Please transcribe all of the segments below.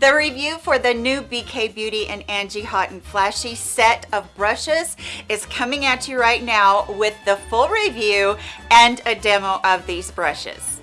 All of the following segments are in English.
The review for the new BK Beauty and Angie Hot and Flashy set of brushes is coming at you right now with the full review and a demo of these brushes.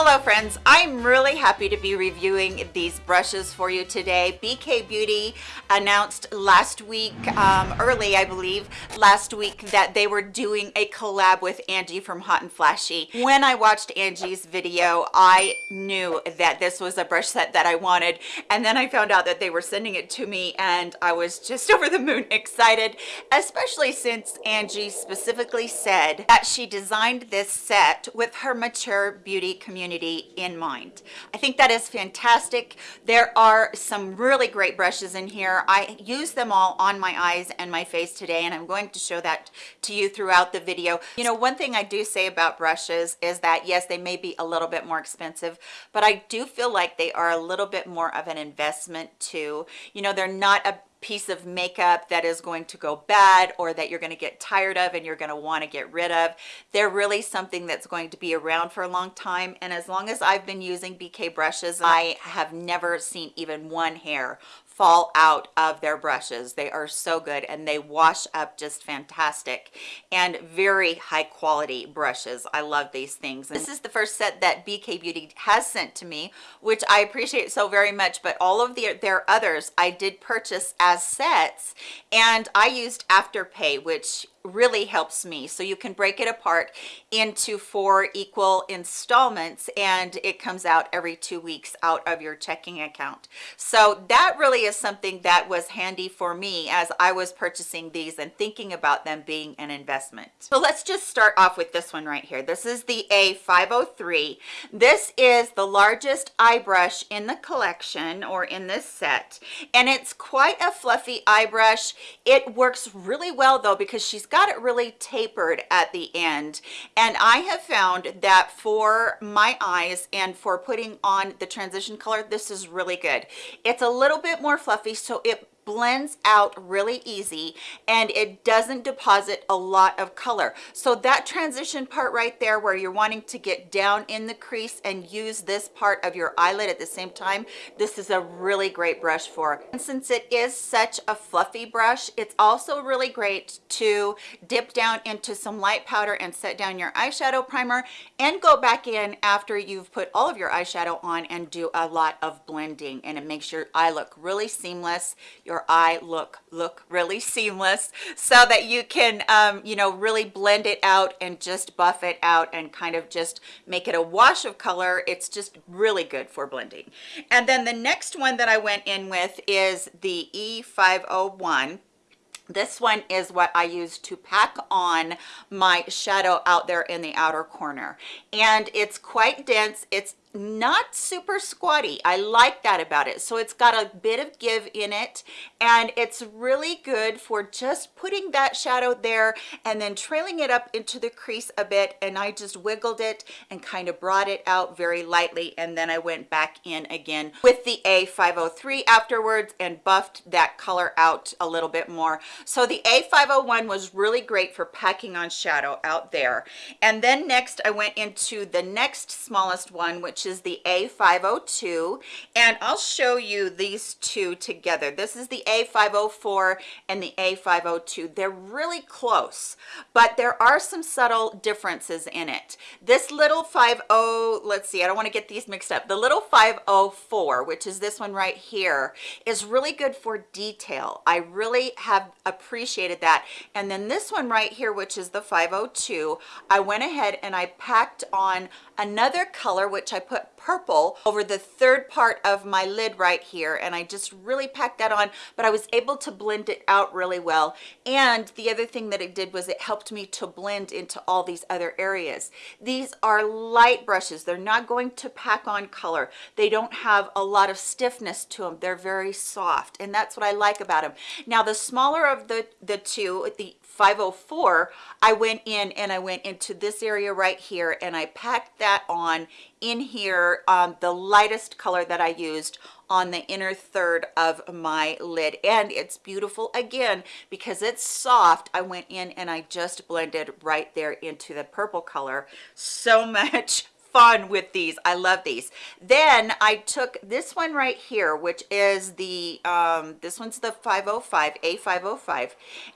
Hello friends, I'm really happy to be reviewing these brushes for you today. BK Beauty announced last week, um, early I believe, last week that they were doing a collab with Angie from Hot and Flashy. When I watched Angie's video, I knew that this was a brush set that I wanted and then I found out that they were sending it to me and I was just over the moon excited, especially since Angie specifically said that she designed this set with her mature beauty community community in mind. I think that is fantastic. There are some really great brushes in here. I use them all on my eyes and my face today and I'm going to show that to you throughout the video. You know, one thing I do say about brushes is that yes, they may be a little bit more expensive, but I do feel like they are a little bit more of an investment too. You know, they're not a piece of makeup that is going to go bad or that you're going to get tired of and you're going to want to get rid of. They're really something that's going to be around for a long time and as long as i've been using bk brushes i have never seen even one hair fall out of their brushes. They are so good and they wash up just fantastic and very high quality brushes. I love these things. And this is the first set that bk beauty has sent to me which i appreciate so very much but all of the, their others i did purchase as sets and i used afterpay which really helps me. So you can break it apart into four equal installments and it comes out every two weeks out of your checking account. So that really is something that was handy for me as i was purchasing these and thinking about them being an investment. So let's just start off with this one right here. This is the a503 this is the largest eye brush in the collection or in this set and it's quite a fluffy eye brush. It works really well though because she's got got it really tapered at the end and I have found that for my eyes and for putting on the transition color this is really good. It's a little bit more fluffy so it blends out really easy and it doesn't deposit a lot of color. So that transition part right there where you're wanting to get down in the crease and use this part of your eyelid at the same time this is a really great brush for. And since it is such a fluffy brush it's also really great to dip down into some light powder and set down your eyeshadow primer and go back in after you've put all of your eyeshadow on and do a lot of blending. And it makes your eye look really seamless your your eye look look really seamless so that you can um, you know really blend it out and just buff it out and kind of just make it a wash of color. It's just really good for blending. And then the next one that I went in with is the A501 this one is what I use to pack on my shadow out there in the outer corner. And it's quite dense. It's not super squatty. I like that about it. So it's got a bit of give in it and it's really good for just putting that shadow there and then trailing it up into the crease a bit and i just wiggled it and kind of brought it out very lightly and then i went back in again with the a503 afterwards and buffed that color out a little bit more. So the a501 was really great for packing on shadow out there. And then next i went into the next smallest one which which is the A502 and I'll show you these two together. This is the A504 and the A502. They're really close, but there are some subtle differences in it. This little 50, let's see, I don't want to get these mixed up. The little 504, which is this one right here, is really good for detail. I really have appreciated that. And then this one right here, which is the 502, I went ahead and I packed on another color which I put purple over the third part of my lid right here and I just really packed that on but I was able to blend it out really well. And the other thing that it did was it helped me to blend into all these other areas. These are light brushes. They're not going to pack on color. They don't have a lot of stiffness to them they're very soft and that's what I like about them now the smaller of the the two the 504 i went in and i went into this area right here and i packed that on in here um, the lightest color that i used on the inner third of my lid. And it's beautiful again because it's soft. I went in and i just blended right there into the purple color. So much fun with these. I love these. Then i took this one right here which is the um this one's the 505 a505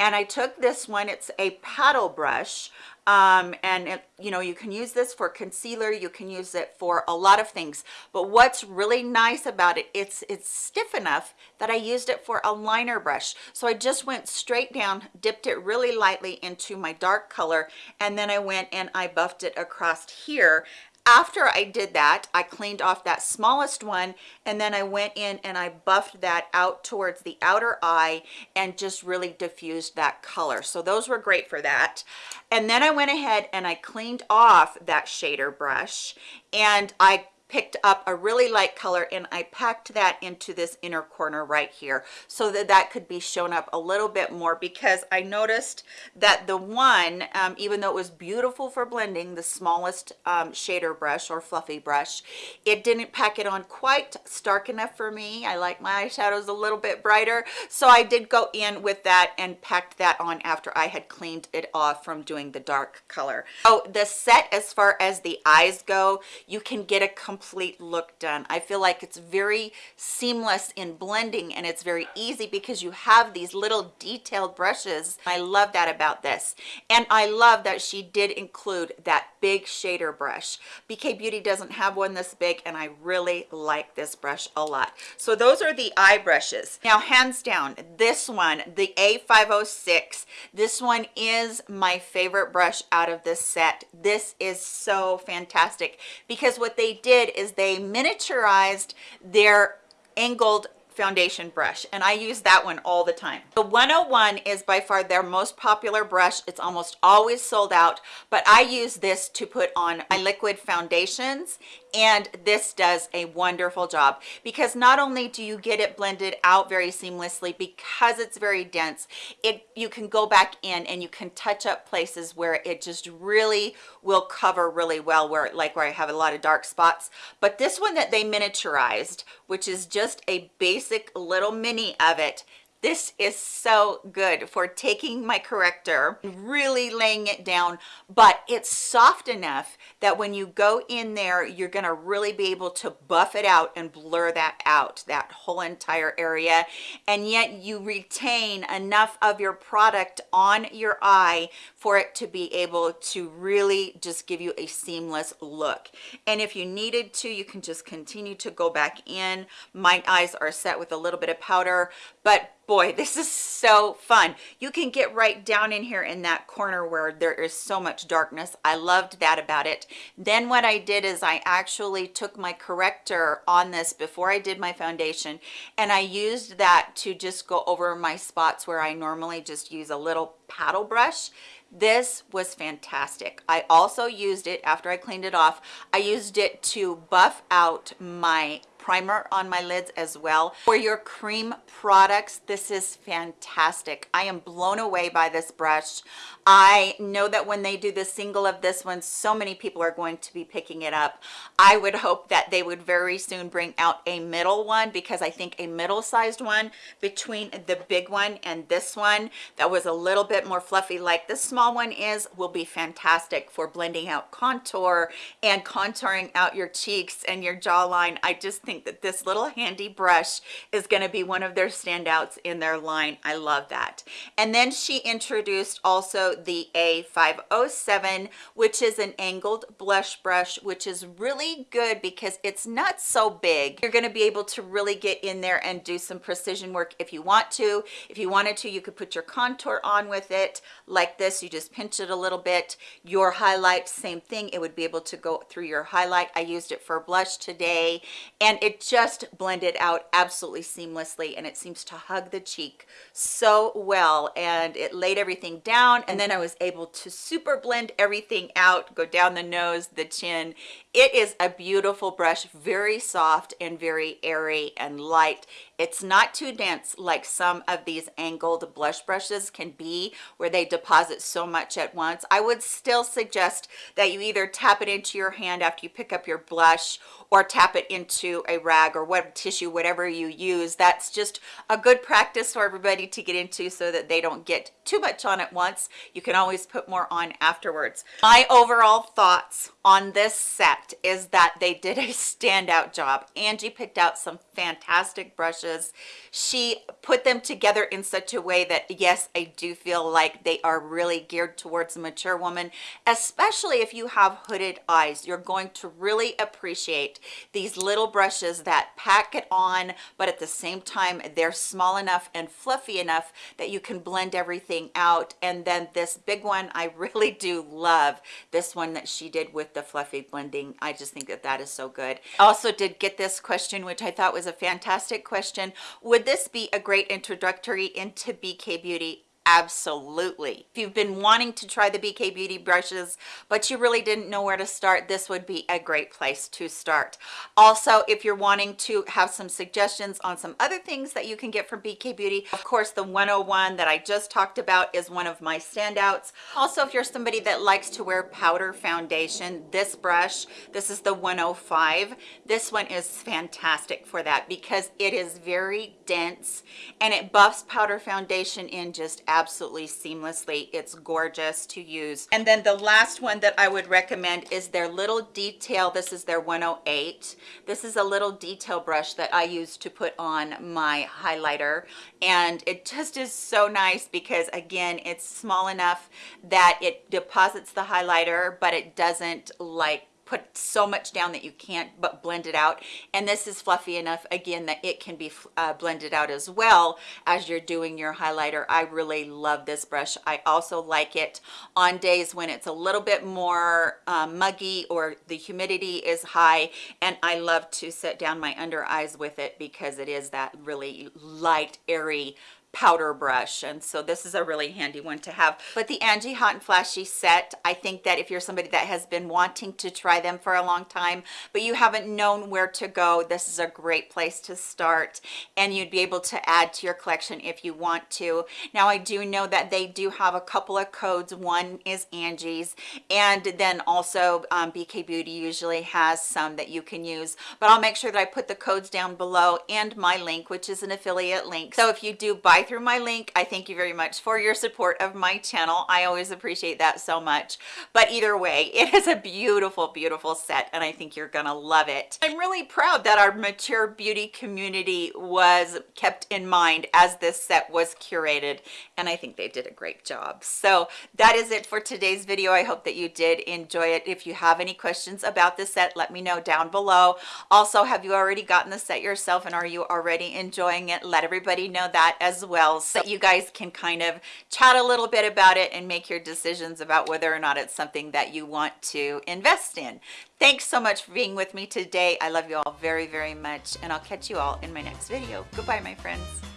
and i took this one. It's a paddle brush um, and it, you know you can use this for concealer you can use it for a lot of things. But what's really nice about it it's it's stiff enough that I used it for a liner brush. So I just went straight down dipped it really lightly into my dark color and then I went and I buffed it across here after I did that, I cleaned off that smallest one and then I went in and I buffed that out towards the outer eye and just really diffused that color. So those were great for that. And then I went ahead and I cleaned off that shader brush and I picked up a really light color and I packed that into this inner corner right here so that that could be shown up a little bit more because I noticed that the one um, even though it was beautiful for blending the smallest um, shader brush or fluffy brush it didn't pack it on quite stark enough for me. I like my eyeshadows a little bit brighter. So I did go in with that and packed that on after I had cleaned it off from doing the dark color. Oh the set as far as the eyes go you can get a complete look done. I feel like it's very seamless in blending and it's very easy because you have these little detailed brushes. I love that about this. And i love that she did include that big shader brush. Bk beauty doesn't have one this big and i really like this brush a lot. So those are the eye brushes. Now hands down this one the a506 this one is my favorite brush out of this set. This is so fantastic because what they did did is they miniaturized their angled foundation brush and I use that one all the time. The 101 is by far their most popular brush. It's almost always sold out, but I use this to put on my liquid foundations and this does a wonderful job because not only do you get it blended out very seamlessly because it's very dense, it you can go back in and you can touch up places where it just really will cover really well where like where I have a lot of dark spots. But this one that they miniaturized, which is just a base basic little mini of it this is so good for taking my corrector really laying it down but it's soft enough that when you go in there you're going to really be able to buff it out and blur that out that whole entire area. And yet you retain enough of your product on your eye for it to be able to really just give you a seamless look. And if you needed to you can just continue to go back in. My eyes are set with a little bit of powder but boy this is so fun. You can get right down in here in that corner where there is so much darkness. I loved that about it. Then what i did is i actually took my corrector on this before i did my foundation and i used that to just go over my spots where i normally just use a little paddle brush. This was fantastic. I also used it after i cleaned it off. I used it to buff out my primer on my lids as well. For your cream products this is fantastic. I am blown away by this brush. I know that when they do the single of this one so many people are going to be picking it up. I would hope that they would very soon bring out a middle one because i think a middle sized one between the big one and this one that was a little bit more fluffy like this small one is will be fantastic for blending out contour and contouring out your cheeks and your jawline. I just think think that this little handy brush is going to be one of their standouts in their line. I love that. And then she introduced also the A507, which is an angled blush brush, which is really good because it's not so big. You're going to be able to really get in there and do some precision work if you want to. If you wanted to, you could put your contour on with it like this. You just pinch it a little bit. Your highlight, same thing. It would be able to go through your highlight. I used it for blush today and it just blended out absolutely seamlessly and it seems to hug the cheek so well and it laid everything down and then I was able to super blend everything out go down the nose the chin it is a beautiful brush very soft and very airy and light. It's not too dense like some of these angled blush brushes can be where they deposit so much at once. I would still suggest that you either tap it into your hand after you pick up your blush or tap it into a rag or what tissue whatever you use. That's just a good practice for everybody to get into so that they don't get too much on at once. You can always put more on afterwards. My overall thoughts on this set is that they did a standout job. Angie picked out some fantastic brushes. She put them together in such a way that, yes, I do feel like they are really geared towards a mature woman, especially if you have hooded eyes. You're going to really appreciate these little brushes that pack it on, but at the same time, they're small enough and fluffy enough that you can blend everything out. And then this big one, I really do love this one that she did with the fluffy blending. I just think that that is so good. Also did get this question, which I thought was a fantastic question. Would this be a great introductory into BK Beauty? Absolutely. If you've been wanting to try the bk beauty brushes but you really didn't know where to start this would be a great place to start. Also if you're wanting to have some suggestions on some other things that you can get from bk beauty of course the 101 that i just talked about is one of my standouts. Also if you're somebody that likes to wear powder foundation this brush this is the 105 this one is fantastic for that because it is very dense and it buffs powder foundation in just absolutely seamlessly. It's gorgeous to use. And then the last one that i would recommend is their little detail. This is their 108 this is a little detail brush that i use to put on my highlighter. And it just is so nice because again it's small enough that it deposits the highlighter but it doesn't like put so much down that you can't but blend it out. And this is fluffy enough again that it can be uh, blended out as well as you're doing your highlighter. I really love this brush. I also like it on days when it's a little bit more um, muggy or the humidity is high. And i love to set down my under eyes with it because it is that really light airy powder brush and so this is a really handy one to have. But the Angie hot and flashy set I think that if you're somebody that has been wanting to try them for a long time but you haven't known where to go this is a great place to start and you'd be able to add to your collection if you want to. Now I do know that they do have a couple of codes. One is Angie's and then also um, BK Beauty usually has some that you can use. But I'll make sure that I put the codes down below and my link which is an affiliate link. So if you do buy through my link. I thank you very much for your support of my channel. I always appreciate that so much. But either way it is a beautiful beautiful set and i think you're gonna love it. I'm really proud that our mature beauty community was kept in mind as this set was curated and i think they did a great job. So that is it for today's video. I hope that you did enjoy it. If you have any questions about the set let me know down below. Also have you already gotten the set yourself and are you already enjoying it? Let everybody know that as well so you guys can kind of chat a little bit about it and make your decisions about whether or not it's something that you want to invest in. Thanks so much for being with me today. I love you all very very much and i'll catch you all in my next video. Goodbye my friends